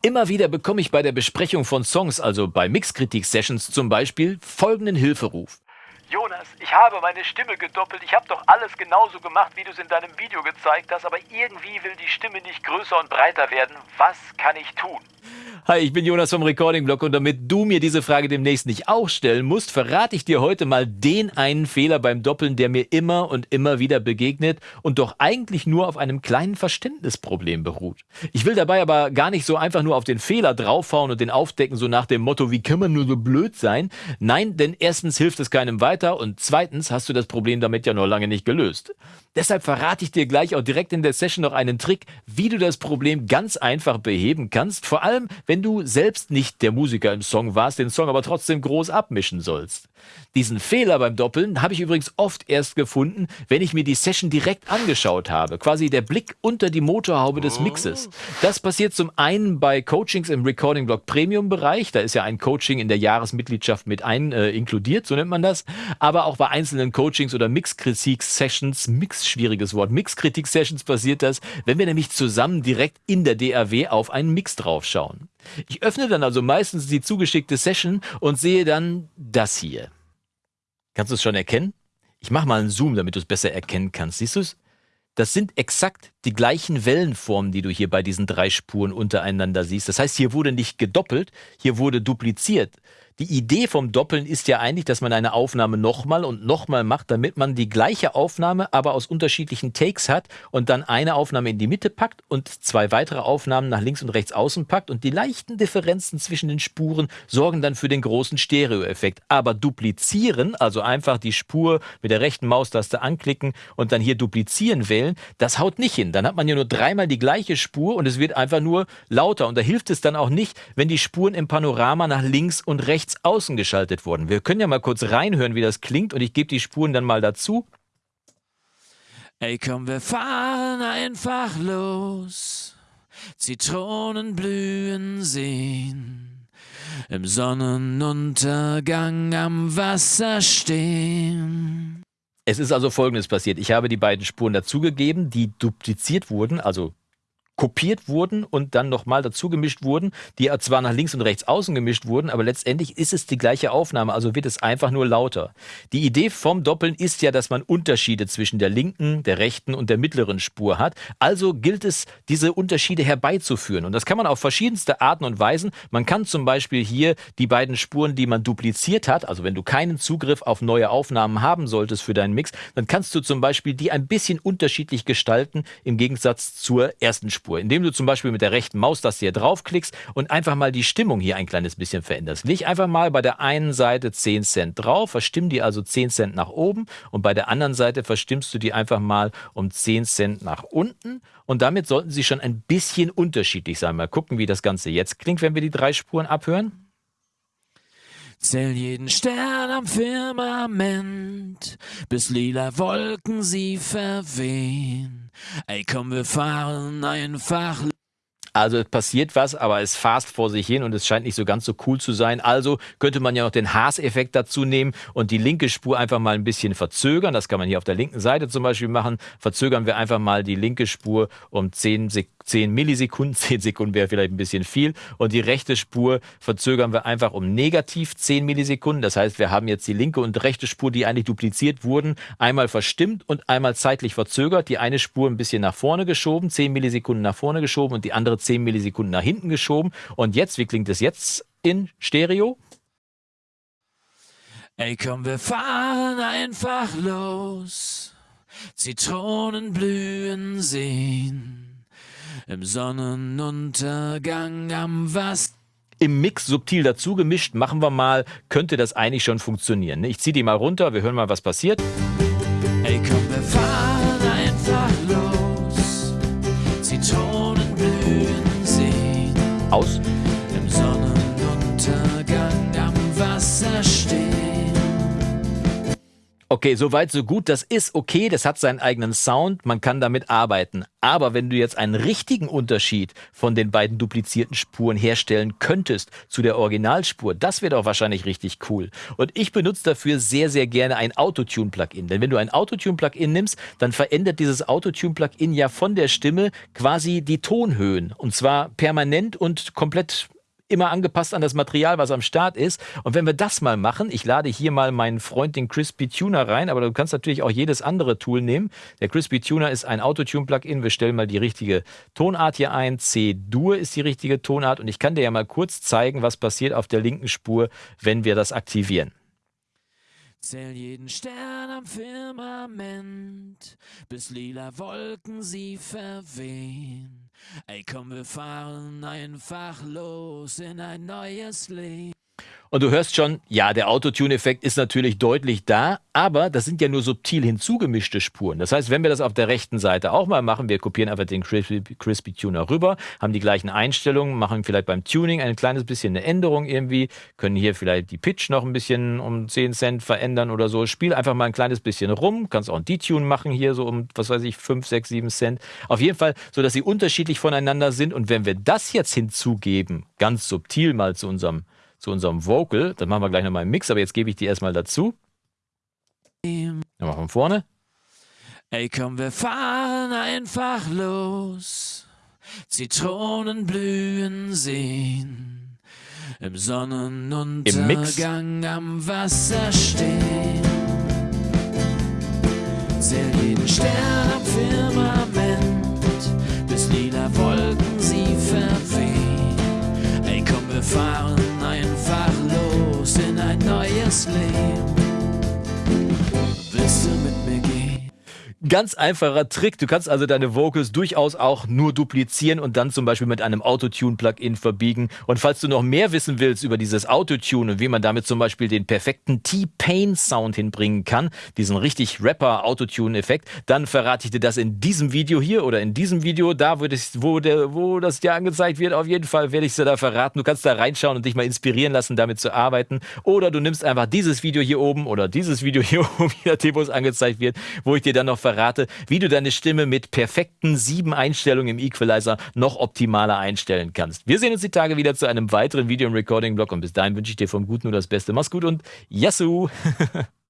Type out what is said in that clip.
Immer wieder bekomme ich bei der Besprechung von Songs, also bei Mixkritik-Sessions zum Beispiel, folgenden Hilferuf. Jonas, ich habe meine Stimme gedoppelt. Ich habe doch alles genauso gemacht, wie du es in deinem Video gezeigt hast, aber irgendwie will die Stimme nicht größer und breiter werden. Was kann ich tun? Hi, ich bin Jonas vom Recording Blog und damit du mir diese Frage demnächst nicht auch stellen musst, verrate ich dir heute mal den einen Fehler beim Doppeln, der mir immer und immer wieder begegnet und doch eigentlich nur auf einem kleinen Verständnisproblem beruht. Ich will dabei aber gar nicht so einfach nur auf den Fehler draufhauen und den aufdecken, so nach dem Motto, wie kann man nur so blöd sein? Nein, denn erstens hilft es keinem weiter und zweitens hast du das Problem damit ja noch lange nicht gelöst. Deshalb verrate ich dir gleich auch direkt in der Session noch einen Trick, wie du das Problem ganz einfach beheben kannst, vor allem wenn du selbst nicht der Musiker im Song warst, den Song aber trotzdem groß abmischen sollst. Diesen Fehler beim Doppeln habe ich übrigens oft erst gefunden, wenn ich mir die Session direkt angeschaut habe. Quasi der Blick unter die Motorhaube des Mixes. Das passiert zum einen bei Coachings im Recording Blog Premium Bereich. Da ist ja ein Coaching in der Jahresmitgliedschaft mit ein äh, inkludiert, so nennt man das. Aber auch bei einzelnen Coachings oder Mixkritik-Sessions, Mix, schwieriges Wort, Mixkritik-Sessions passiert das, wenn wir nämlich zusammen direkt in der DAW auf einen Mix draufschauen. Ich öffne dann also meistens die zugeschickte Session und sehe dann das hier. Kannst du es schon erkennen? Ich mache mal einen Zoom, damit du es besser erkennen kannst. Siehst du es? Das sind exakt die gleichen Wellenformen, die du hier bei diesen drei Spuren untereinander siehst. Das heißt, hier wurde nicht gedoppelt, hier wurde dupliziert. Die Idee vom Doppeln ist ja eigentlich, dass man eine Aufnahme nochmal und nochmal macht, damit man die gleiche Aufnahme aber aus unterschiedlichen Takes hat und dann eine Aufnahme in die Mitte packt und zwei weitere Aufnahmen nach links und rechts außen packt und die leichten Differenzen zwischen den Spuren sorgen dann für den großen Stereoeffekt. Aber duplizieren, also einfach die Spur mit der rechten Maustaste anklicken und dann hier duplizieren wählen, das haut nicht hin. Dann hat man ja nur dreimal die gleiche Spur und es wird einfach nur lauter. Und da hilft es dann auch nicht, wenn die Spuren im Panorama nach links und rechts rechts außen geschaltet worden. Wir können ja mal kurz reinhören, wie das klingt und ich gebe die Spuren dann mal dazu. Ey, komm, wir fahren einfach los. Zitronen blühen sehen. Im Sonnenuntergang am Wasser stehen. Es ist also folgendes passiert. Ich habe die beiden Spuren dazugegeben, die dupliziert wurden, also kopiert wurden und dann nochmal dazu gemischt wurden, die zwar nach links und rechts außen gemischt wurden, aber letztendlich ist es die gleiche Aufnahme, also wird es einfach nur lauter. Die Idee vom Doppeln ist ja, dass man Unterschiede zwischen der linken, der rechten und der mittleren Spur hat. Also gilt es, diese Unterschiede herbeizuführen. Und das kann man auf verschiedenste Arten und Weisen. Man kann zum Beispiel hier die beiden Spuren, die man dupliziert hat, also wenn du keinen Zugriff auf neue Aufnahmen haben solltest für deinen Mix, dann kannst du zum Beispiel die ein bisschen unterschiedlich gestalten im Gegensatz zur ersten Spur. Tonspur, indem du zum Beispiel mit der rechten Maustaste hier draufklickst und einfach mal die Stimmung hier ein kleines bisschen veränderst. Leg einfach mal bei der einen Seite 10 Cent drauf, verstimm die also 10 Cent nach oben und bei der anderen Seite verstimmst du die einfach mal um 10 Cent nach unten und damit sollten sie schon ein bisschen unterschiedlich sein. Mal gucken, wie das Ganze jetzt klingt, wenn wir die drei Spuren abhören. Zähl jeden Stern am Firmament, bis lila Wolken sie verwehen. Ey, komm, wir fahren einfach also es passiert was, aber es fast vor sich hin und es scheint nicht so ganz so cool zu sein. Also könnte man ja noch den Haas-Effekt dazu nehmen und die linke Spur einfach mal ein bisschen verzögern. Das kann man hier auf der linken Seite zum Beispiel machen. Verzögern wir einfach mal die linke Spur um 10, 10 Millisekunden. 10 Sekunden wäre vielleicht ein bisschen viel. Und die rechte Spur verzögern wir einfach um negativ 10 Millisekunden. Das heißt, wir haben jetzt die linke und rechte Spur, die eigentlich dupliziert wurden, einmal verstimmt und einmal zeitlich verzögert. Die eine Spur ein bisschen nach vorne geschoben, 10 Millisekunden nach vorne geschoben und die andere 10 Millisekunden nach hinten geschoben. Und jetzt, wie klingt es jetzt in Stereo? Ey, komm, wir fahren einfach los. Zitronen blühen sehen. Im Sonnenuntergang am Wasser im Mix subtil dazu gemischt, machen wir mal, könnte das eigentlich schon funktionieren. Ich ziehe die mal runter, wir hören mal, was passiert. Ey, komm, Okay, soweit, so gut. Das ist okay. Das hat seinen eigenen Sound. Man kann damit arbeiten. Aber wenn du jetzt einen richtigen Unterschied von den beiden duplizierten Spuren herstellen könntest zu der Originalspur, das wäre doch wahrscheinlich richtig cool. Und ich benutze dafür sehr, sehr gerne ein Autotune-Plugin. Denn wenn du ein Autotune-Plugin nimmst, dann verändert dieses Autotune-Plugin ja von der Stimme quasi die Tonhöhen. Und zwar permanent und komplett immer angepasst an das Material, was am Start ist. Und wenn wir das mal machen, ich lade hier mal meinen Freund, den Crispy Tuner rein, aber du kannst natürlich auch jedes andere Tool nehmen. Der Crispy Tuner ist ein Autotune-Plugin. Wir stellen mal die richtige Tonart hier ein. C-Dur ist die richtige Tonart. Und ich kann dir ja mal kurz zeigen, was passiert auf der linken Spur, wenn wir das aktivieren. Zähl jeden Stern am Firmament, bis lila Wolken sie verwehen. Ey, komm, wir fahren einfach los in ein neues Leben. Und du hörst schon, ja, der Autotune-Effekt ist natürlich deutlich da, aber das sind ja nur subtil hinzugemischte Spuren. Das heißt, wenn wir das auf der rechten Seite auch mal machen, wir kopieren einfach den Crispy, Crispy Tuner rüber, haben die gleichen Einstellungen, machen vielleicht beim Tuning ein kleines bisschen eine Änderung irgendwie, können hier vielleicht die Pitch noch ein bisschen um 10 Cent verändern oder so. Spiel einfach mal ein kleines bisschen rum, kannst auch ein Detune machen hier so um, was weiß ich, 5, 6, 7 Cent. Auf jeden Fall, so dass sie unterschiedlich voneinander sind. Und wenn wir das jetzt hinzugeben, ganz subtil mal zu unserem zu unserem Vocal. Das machen wir gleich nochmal im Mix, aber jetzt gebe ich die erstmal dazu. Machen wir von vorne. Ey, komm, wir fahren einfach los. Zitronen blühen sehen. Im Sonnenuntergang am Wasser stehen. Zähl jeden Stern am Firmament, Ganz einfacher Trick. Du kannst also deine Vocals durchaus auch nur duplizieren und dann zum Beispiel mit einem Autotune-Plugin verbiegen. Und falls du noch mehr wissen willst über dieses Autotune und wie man damit zum Beispiel den perfekten T-Pain-Sound hinbringen kann, diesen richtig Rapper-Autotune-Effekt, dann verrate ich dir das in diesem Video hier oder in diesem Video, da wo das, wo, der, wo das dir angezeigt wird. Auf jeden Fall werde ich es dir da verraten. Du kannst da reinschauen und dich mal inspirieren lassen, damit zu arbeiten. Oder du nimmst einfach dieses Video hier oben oder dieses Video hier oben, je nachdem, wo es angezeigt wird, wo ich dir dann noch verrate, verrate, wie du deine Stimme mit perfekten sieben Einstellungen im Equalizer noch optimaler einstellen kannst. Wir sehen uns die Tage wieder zu einem weiteren Video im Recording-Blog und bis dahin wünsche ich dir vom Guten nur das Beste. Mach's gut und Yassou!